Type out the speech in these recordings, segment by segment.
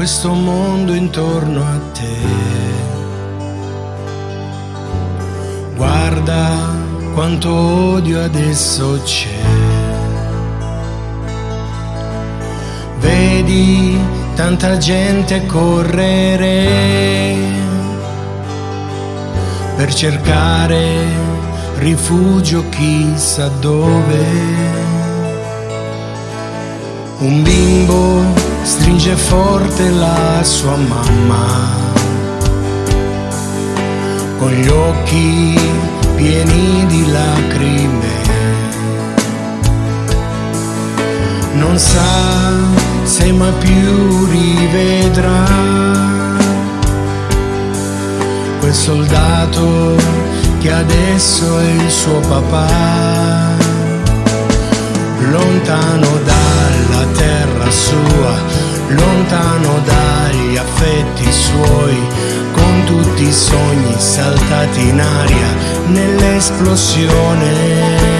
questo mondo intorno a te. Guarda quanto odio adesso c'è. Vedi tanta gente correre per cercare rifugio chissà dove. Un bimbo stringe forte la sua mamma. Con gli occhi pieni di lacrime. Non sa se mai più rivedrà. Quel soldato che adesso è il suo papà. Lontano dalla terra sua, lontano dagli affetti suoi, con tutti i sogni saltati in aria nell'esplosione.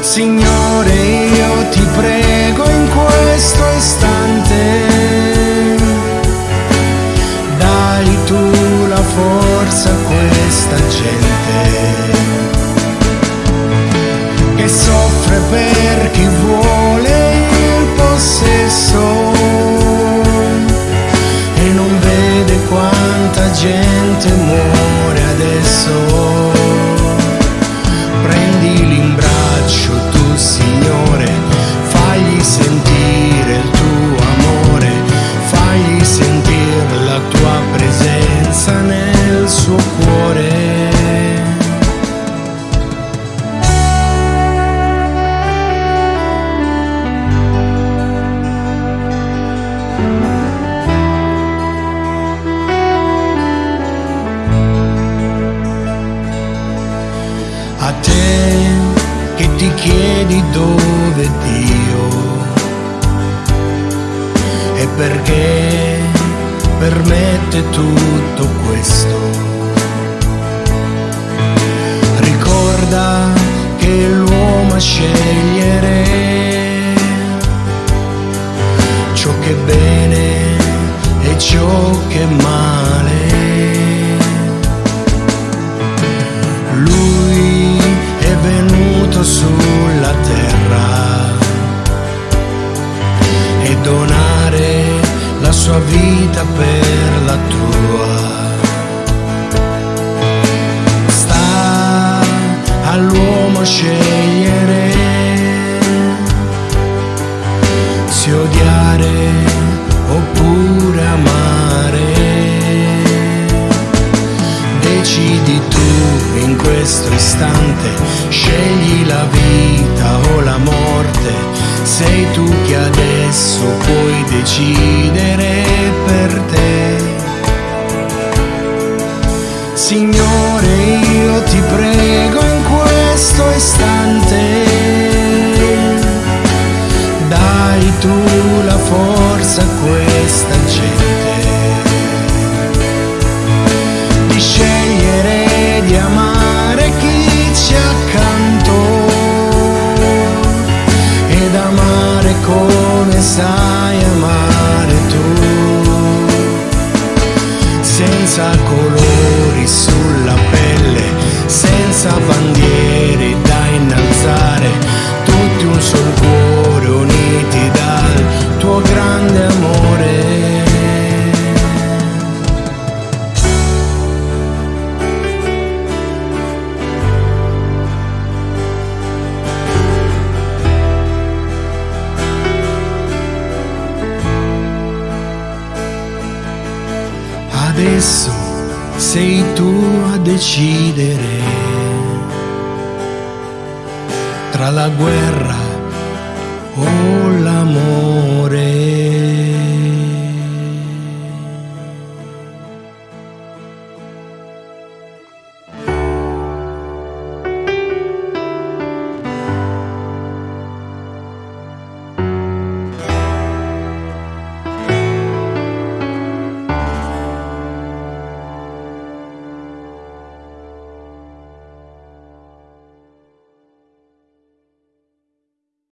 Signore, io ti prego in questo istante, chiedi dove Dio e perché permette tutto questo. Ricorda che l'uomo a scegliere sua vita per la tua. Sta all'uomo scegliere istante, scegli la vita o la morte, sei tu che adesso puoi decidere per te. Signore, io ti prego in questo istante, senza bandiere da innalzare tutti un sol cuore uniti dal tuo grande amore. Adesso sei tu a decidere tra la guerra o l'amore.